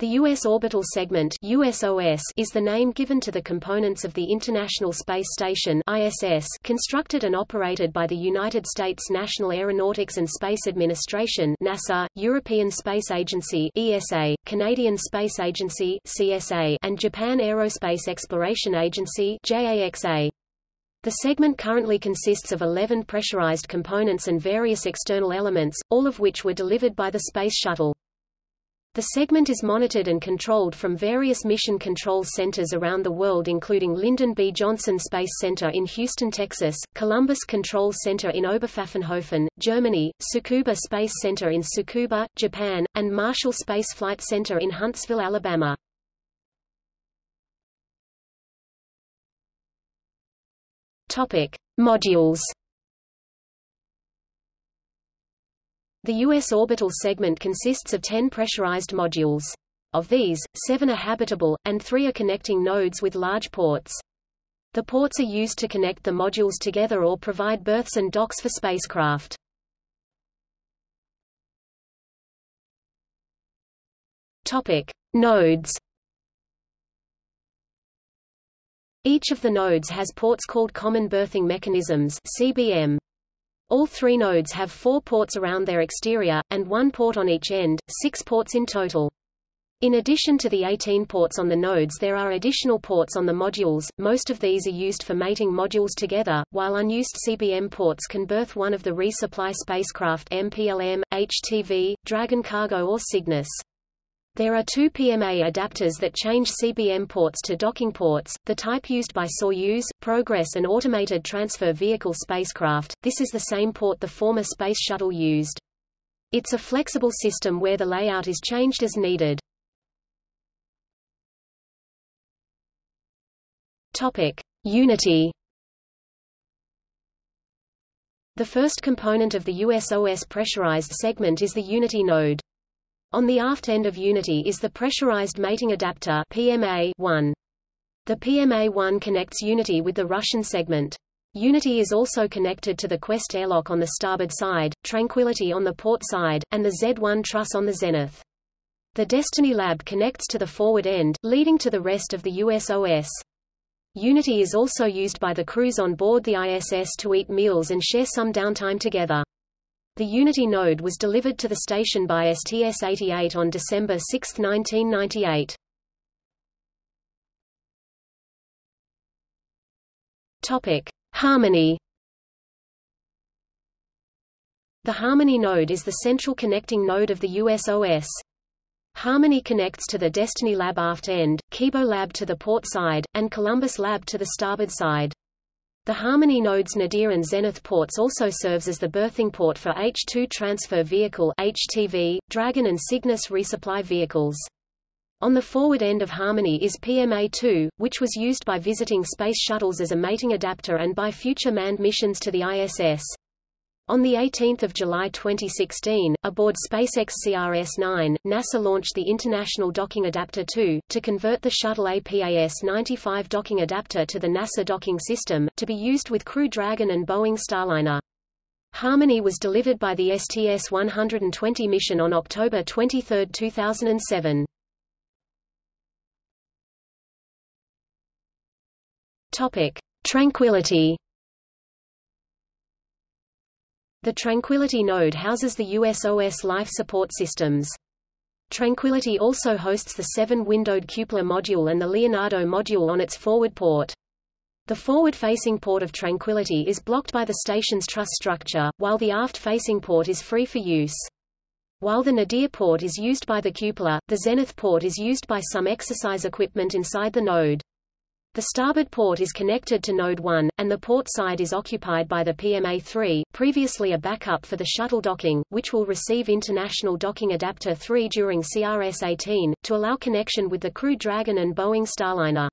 The U.S. Orbital Segment USOS is the name given to the components of the International Space Station ISS constructed and operated by the United States National Aeronautics and Space Administration NASA, European Space Agency ESA, Canadian Space Agency CSA, and Japan Aerospace Exploration Agency JAXA. The segment currently consists of 11 pressurized components and various external elements, all of which were delivered by the Space Shuttle. The segment is monitored and controlled from various mission control centers around the world including Lyndon B. Johnson Space Center in Houston, Texas, Columbus Control Center in Oberpfaffenhofen, Germany, Tsukuba Space Center in Tsukuba, Japan, and Marshall Space Flight Center in Huntsville, Alabama. Topic: Modules The U.S. orbital segment consists of 10 pressurized modules. Of these, seven are habitable, and three are connecting nodes with large ports. The ports are used to connect the modules together or provide berths and docks for spacecraft. Topic: Nodes. Each of the nodes has ports called common berthing mechanisms (CBM). All three nodes have four ports around their exterior, and one port on each end, six ports in total. In addition to the 18 ports on the nodes there are additional ports on the modules, most of these are used for mating modules together, while unused CBM ports can berth one of the resupply spacecraft MPLM, HTV, Dragon Cargo or Cygnus. There are two PMA adapters that change CBM ports to docking ports, the type used by Soyuz, Progress and automated transfer vehicle spacecraft. This is the same port the former Space Shuttle used. It's a flexible system where the layout is changed as needed. Topic: Unity. The first component of the USOS pressurized segment is the Unity node. On the aft end of Unity is the pressurized mating adapter PMA-1. The PMA-1 connects Unity with the Russian segment. Unity is also connected to the Quest airlock on the starboard side, Tranquility on the port side, and the Z-1 truss on the zenith. The Destiny Lab connects to the forward end, leading to the rest of the USOS. Unity is also used by the crews on board the ISS to eat meals and share some downtime together. The Unity node was delivered to the station by STS-88 on December 6, 1998. Topic: Harmony. The Harmony node is the central connecting node of the USOS. Harmony connects to the Destiny Lab aft end, Kibo Lab to the port side, and Columbus Lab to the starboard side. The Harmony node's Nadir and Zenith ports also serves as the berthing port for H-2 Transfer Vehicle HTV, Dragon and Cygnus resupply vehicles. On the forward end of Harmony is PMA-2, which was used by visiting space shuttles as a mating adapter and by future manned missions to the ISS. On 18 July 2016, aboard SpaceX CRS-9, NASA launched the International Docking Adapter 2, to convert the shuttle APAS-95 docking adapter to the NASA docking system, to be used with Crew Dragon and Boeing Starliner. Harmony was delivered by the STS-120 mission on October 23, 2007. Topic: Tranquility the Tranquility node houses the USOS life support systems. Tranquility also hosts the seven-windowed cupola module and the Leonardo module on its forward port. The forward-facing port of Tranquility is blocked by the station's truss structure, while the aft-facing port is free for use. While the Nadir port is used by the cupola, the Zenith port is used by some exercise equipment inside the node. The starboard port is connected to Node 1, and the port side is occupied by the PMA-3, previously a backup for the shuttle docking, which will receive International Docking Adapter 3 during CRS-18, to allow connection with the Crew Dragon and Boeing Starliner.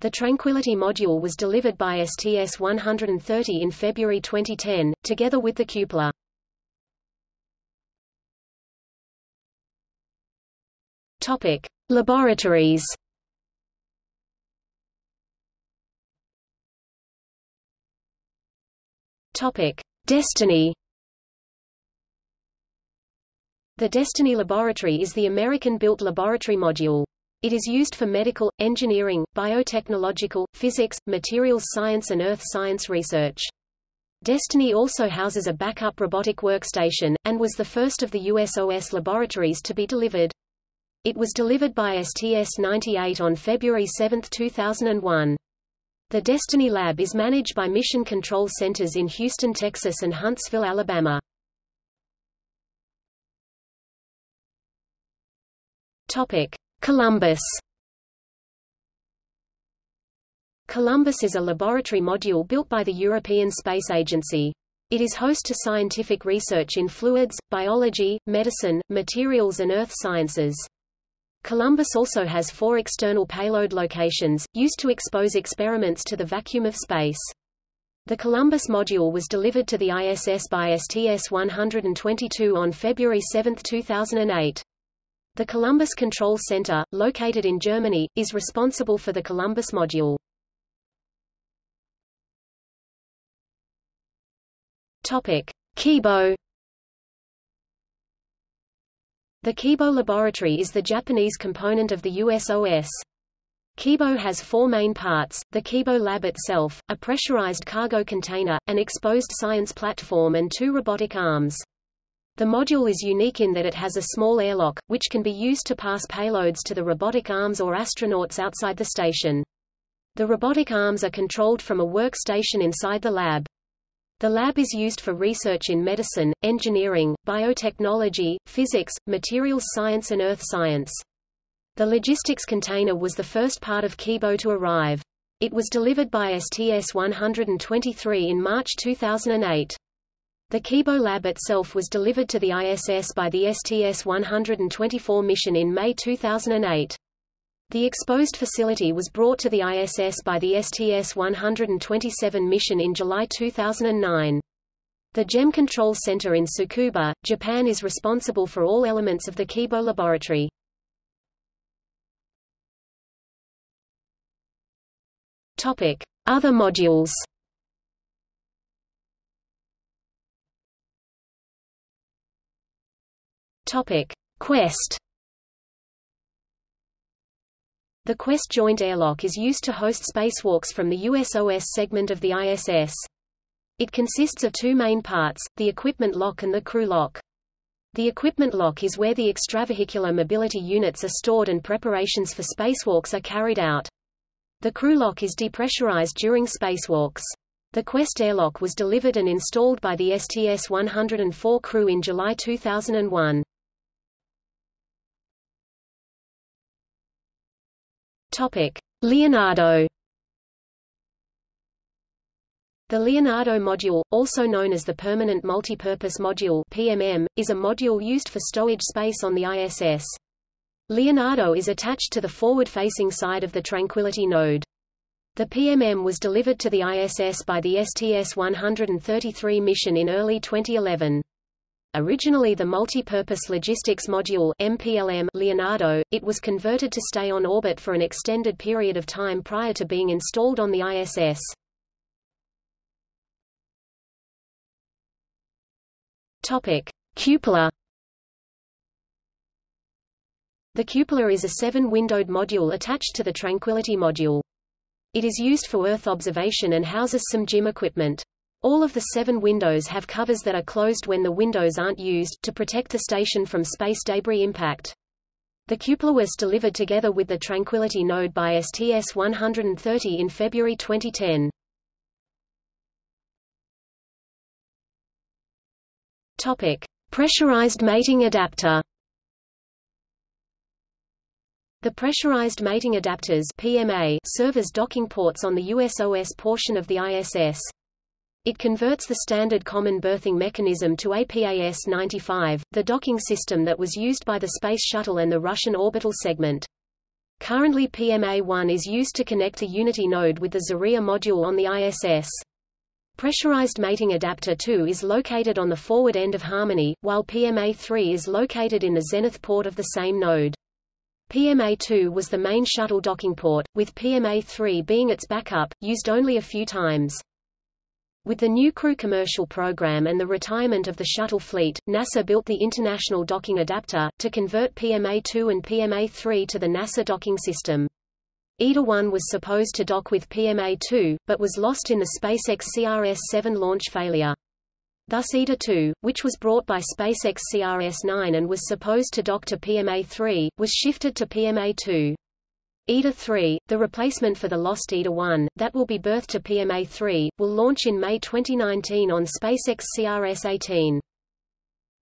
The Tranquility module was delivered by STS-130 in February 2010, together with the cupola. Topic: Laboratories Topic: Destiny. The Destiny Laboratory is the American-built laboratory module. It is used for medical, engineering, biotechnological, physics, materials science and earth science research. Destiny also houses a backup robotic workstation, and was the first of the USOS laboratories to be delivered. It was delivered by STS-98 on February 7, 2001. The Destiny Lab is managed by Mission Control Centers in Houston, Texas and Huntsville, Alabama. Columbus. Columbus is a laboratory module built by the European Space Agency. It is host to scientific research in fluids, biology, medicine, materials and earth sciences. Columbus also has four external payload locations, used to expose experiments to the vacuum of space. The Columbus module was delivered to the ISS by STS-122 on February 7, 2008. The Columbus Control Center, located in Germany, is responsible for the Columbus module. Topic: Kibo. The Kibo Laboratory is the Japanese component of the USOS. Kibo has four main parts, the Kibo Lab itself, a pressurized cargo container, an exposed science platform and two robotic arms. The module is unique in that it has a small airlock, which can be used to pass payloads to the robotic arms or astronauts outside the station. The robotic arms are controlled from a workstation inside the lab. The lab is used for research in medicine, engineering, biotechnology, physics, materials science and earth science. The logistics container was the first part of Kibo to arrive. It was delivered by STS-123 in March 2008. The Kibo lab itself was delivered to the ISS by the STS-124 mission in May 2008. The exposed facility was brought to the ISS by the STS-127 mission in July 2009. The JEM Control Center in Tsukuba, Japan is responsible for all elements of the Kibo laboratory. Other modules Topic: Quest. The Quest joint airlock is used to host spacewalks from the USOS segment of the ISS. It consists of two main parts, the equipment lock and the crew lock. The equipment lock is where the extravehicular mobility units are stored and preparations for spacewalks are carried out. The crew lock is depressurized during spacewalks. The Quest airlock was delivered and installed by the STS-104 crew in July 2001. Topic: Leonardo. The Leonardo module, also known as the Permanent Multipurpose Module (PMM), is a module used for stowage space on the ISS. Leonardo is attached to the forward-facing side of the Tranquility node. The PMM was delivered to the ISS by the STS-133 mission in early 2011. Originally the Multi-Purpose Logistics Module MPLM Leonardo, it was converted to stay on orbit for an extended period of time prior to being installed on the ISS. Topic: Cupola. The cupola is a seven-windowed module attached to the Tranquility module. It is used for Earth observation and houses some gym equipment. All of the seven windows have covers that are closed when the windows aren't used, to protect the station from space debris impact. The cupola was delivered together with the Tranquility node by STS-130 in February 2010. Topic: Pressurized mating adapter. The pressurized mating adapters (PMA) serve as docking ports on the USOS portion of the ISS. It converts the standard common berthing mechanism to APAS-95, the docking system that was used by the Space Shuttle and the Russian orbital segment. Currently PMA-1 is used to connect the Unity node with the Zarya module on the ISS. Pressurized mating adapter 2 is located on the forward end of Harmony, while PMA-3 is located in the zenith port of the same node. PMA-2 was the main shuttle docking port, with PMA-3 being its backup, used only a few times. With the new Crew commercial program and the retirement of the shuttle fleet, NASA built the International Docking Adapter, to convert PMA-2 and PMA-3 to the NASA docking system. IDA-1 was supposed to dock with PMA-2, but was lost in the SpaceX CRS-7 launch failure. Thus IDA-2, which was brought by SpaceX CRS-9 and was supposed to dock to PMA-3, was shifted to PMA-2. IDA-3, the replacement for the lost IDA-1, that will be berthed to PMA-3, will launch in May 2019 on SpaceX CRS-18.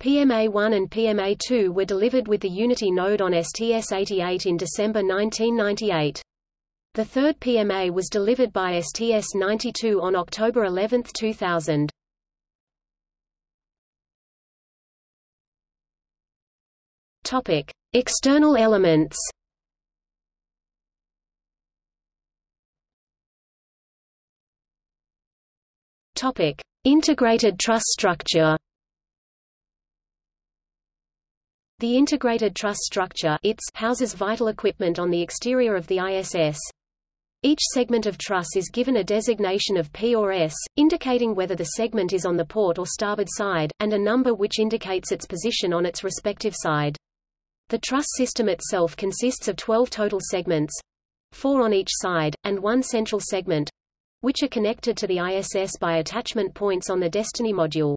PMA-1 and PMA-2 were delivered with the Unity node on STS-88 in December 1998. The third PMA was delivered by STS-92 on October 11, 2000. Topic: External elements. Topic: Integrated truss structure. The integrated truss structure houses vital equipment on the exterior of the ISS. Each segment of truss is given a designation of P or S, indicating whether the segment is on the port or starboard side, and a number which indicates its position on its respective side. The truss system itself consists of 12 total segments, four on each side, and one central segment, which are connected to the ISS by attachment points on the Destiny module.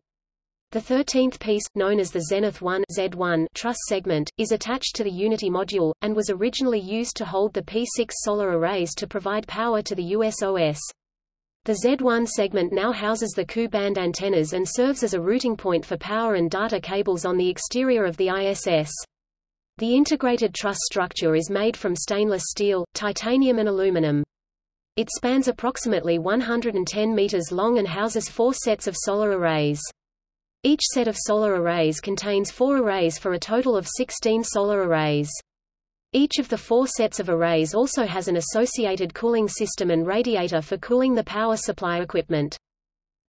The 13th piece, known as the Zenith 1 Z1 truss segment, is attached to the Unity module, and was originally used to hold the P6 solar arrays to provide power to the USOS. The Z1 segment now houses the Ku-band antennas and serves as a routing point for power and data cables on the exterior of the ISS. The integrated truss structure is made from stainless steel, titanium and aluminum. It spans approximately 110 meters long and houses four sets of solar arrays. Each set of solar arrays contains four arrays for a total of 16 solar arrays. Each of the four sets of arrays also has an associated cooling system and radiator for cooling the power supply equipment.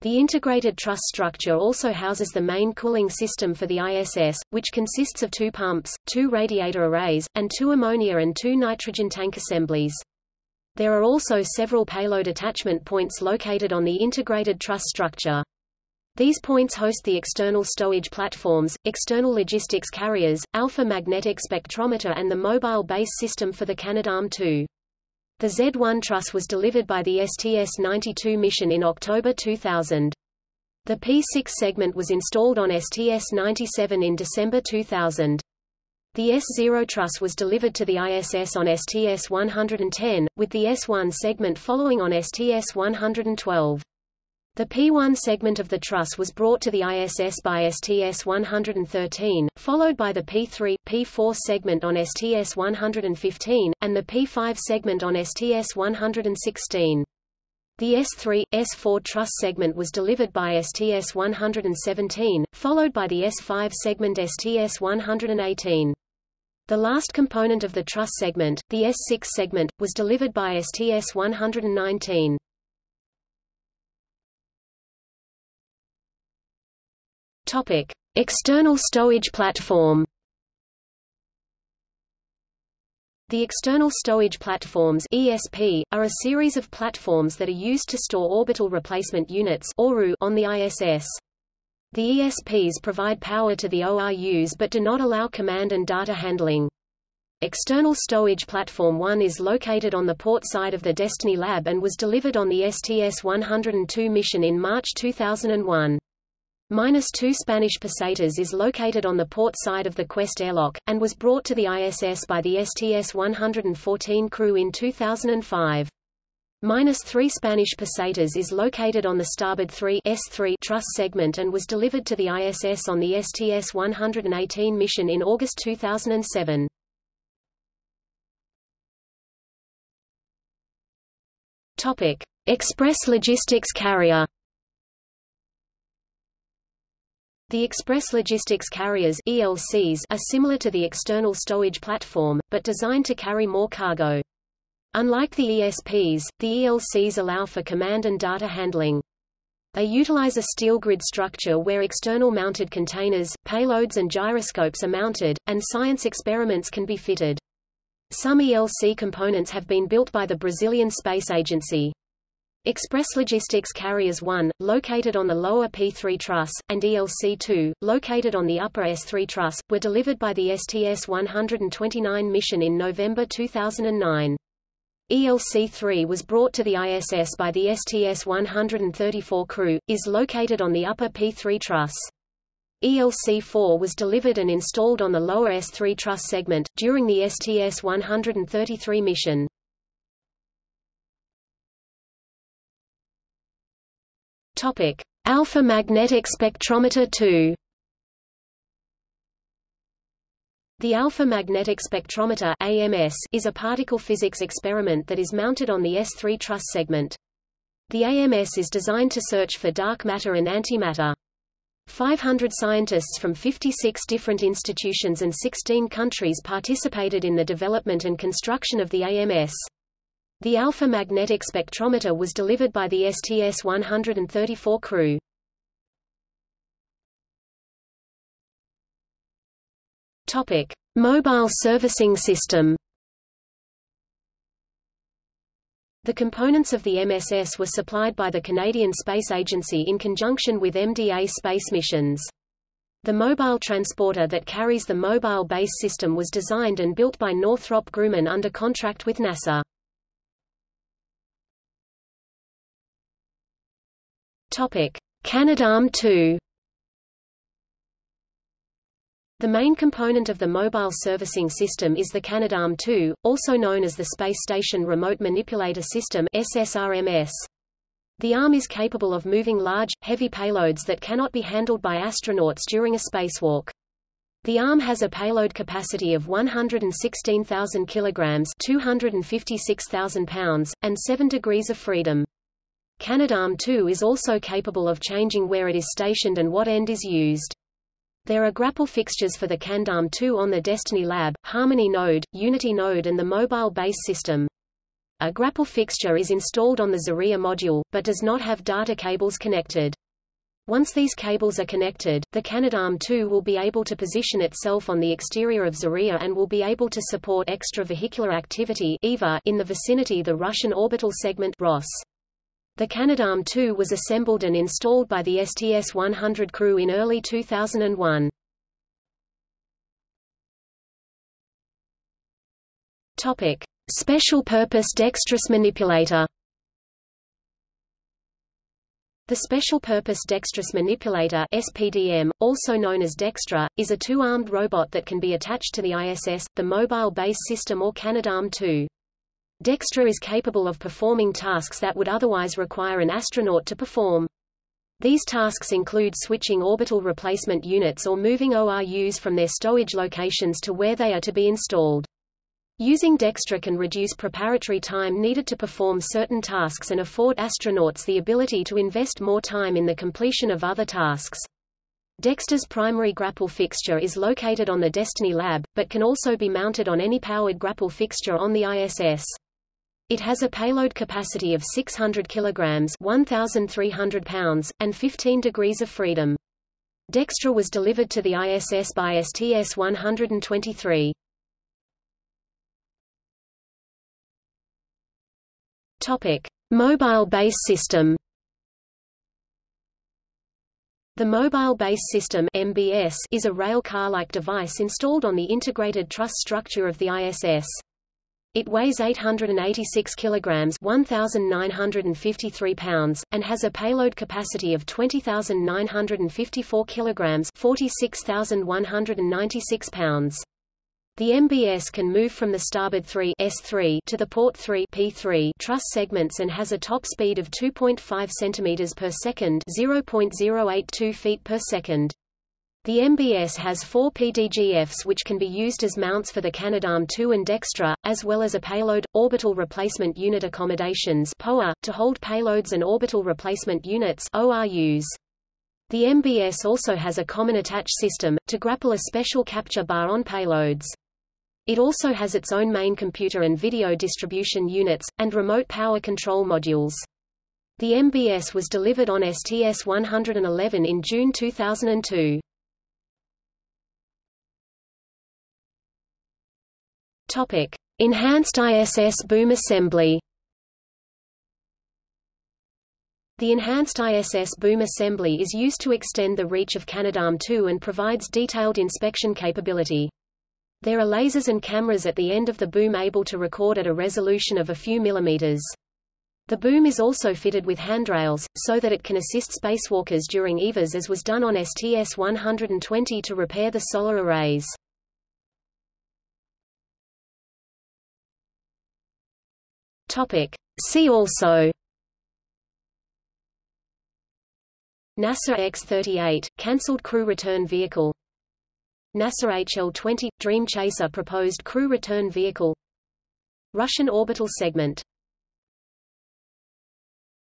The integrated truss structure also houses the main cooling system for the ISS, which consists of two pumps, two radiator arrays, and two ammonia and two nitrogen tank assemblies. There are also several payload attachment points located on the integrated truss structure. These points host the external stowage platforms, external logistics carriers, alpha magnetic spectrometer and the mobile base system for the Canadarm2. The Z-1 truss was delivered by the STS-92 mission in October 2000. The P6 segment was installed on STS-97 in December 2000. The S0 truss was delivered to the ISS on STS-110, with the S1 segment following on STS-112. The P1 segment of the truss was brought to the ISS by STS-113, followed by the P3, P4 segment on STS-115, and the P5 segment on STS-116. The S3, S4 truss segment was delivered by STS-117, followed by the S5 segment STS-118. The last component of the truss segment, the S6 segment, was delivered by STS-119. Topic: External stowage platform. The external stowage platforms (ESP) are a series of platforms that are used to store orbital replacement units on the ISS. The ESPs provide power to the ORUs but do not allow command and data handling. External Stowage Platform 1 is located on the port side of the Destiny Lab and was delivered on the STS-102 mission in March 2001. Minus 2 Spanish Pesetas is located on the port side of the Quest airlock, and was brought to the ISS by the STS-114 crew in 2005. Minus 3 Spanish pesetas is located on the starboard 3 S3 truss segment and was delivered to the ISS on the STS-118 mission in August 2007. Topic: Express Logistics Carrier. The Express Logistics Carriers ELCs are similar to the external stowage platform, but designed to carry more cargo. Unlike the ESPs, the ELCs allow for command and data handling. They utilize a steel grid structure where external mounted containers, payloads and gyroscopes are mounted, and science experiments can be fitted. Some ELC components have been built by the Brazilian Space Agency. Express Logistics Carriers 1, located on the lower P3 truss, and ELC-2, located on the upper S3 truss, were delivered by the STS-129 mission in November 2009. ELC-3 was brought to the ISS by the STS-134 crew, is located on the upper P3 truss. ELC-4 was delivered and installed on the lower S3 truss segment, during the STS-133 mission. Alpha Magnetic Spectrometer 2. The Alpha Magnetic Spectrometer AMS is a particle physics experiment that is mounted on the S3 truss segment. The AMS is designed to search for dark matter and antimatter. 500 scientists from 56 different institutions and 16 countries participated in the development and construction of the AMS. The alpha magnetic spectrometer was delivered by the STS-134 crew. Topic: Mobile servicing system. The components of the MSS were supplied by the Canadian Space Agency in conjunction with MDA Space Missions. The mobile transporter that carries the mobile base system was designed and built by Northrop Grumman under contract with NASA. Topic: Canadarm2. The main component of the mobile servicing system is the Canadarm2, also known as the Space Station Remote Manipulator System SSRMS. The arm is capable of moving large, heavy payloads that cannot be handled by astronauts during a spacewalk. The arm has a payload capacity of 116,000 kilograms, 256,000 pounds, and 7 degrees of freedom. Canadarm2 is also capable of changing where it is stationed and what end is used. There are grapple fixtures for the Canadarm2 on the Destiny Lab, Harmony node, Unity node and the mobile base system. A grapple fixture is installed on the Zarya module, but does not have data cables connected. Once these cables are connected, the Canadarm2 will be able to position itself on the exterior of Zarya and will be able to support extravehicular activity in the vicinity the Russian orbital segment ROS. The Canadarm2 was assembled and installed by the STS-100 crew in early 2001. Topic: Special Purpose Dexterous Manipulator. The Special Purpose Dexterous Manipulator (SPDM), also known as Dextre, is a two-armed robot that can be attached to the ISS, the Mobile Base System or Canadarm2. Dextre is capable of performing tasks that would otherwise require an astronaut to perform. These tasks include switching orbital replacement units or moving ORUs from their stowage locations to where they are to be installed. Using Dextre can reduce preparatory time needed to perform certain tasks and afford astronauts the ability to invest more time in the completion of other tasks. Dextre's primary grapple fixture is located on the Destiny Lab, but can also be mounted on any powered grapple fixture on the ISS. It has a payload capacity of 600 kilograms, 1300 pounds, and 15 degrees of freedom. Dextre was delivered to the ISS by STS-123. Topic: Mobile Base System. The Mobile Base System (MBS) is a rail car-like device installed on the integrated truss structure of the ISS. It weighs 886 kilograms, 1953 pounds, and has a payload capacity of 20,954 kilograms, 46,196 pounds. The MBS can move from the starboard 3 S3 to the port 3 P3 truss segments and has a top speed of 2.5 cm per second, 0.082 feet per second. The MBS has four PDGFs which can be used as mounts for the Canadarm2 and Dextre, as well as a payload, orbital replacement unit accommodations POA, to hold payloads and orbital replacement units ORUs. The MBS also has a common attach system, to grapple a special capture bar on payloads. It also has its own main computer and video distribution units, and remote power control modules. The MBS was delivered on STS-111 in June 2002. Topic: Enhanced ISS boom assembly. The enhanced ISS boom assembly is used to extend the reach of Canadarm2 and provides detailed inspection capability. There are lasers and cameras at the end of the boom able to record at a resolution of a few millimeters. The boom is also fitted with handrails, so that it can assist spacewalkers during EVAs as was done on STS-120 to repair the solar arrays. See also NASA X-38, cancelled crew return vehicle NASA HL-20 – Dream Chaser proposed crew return vehicle Russian orbital segment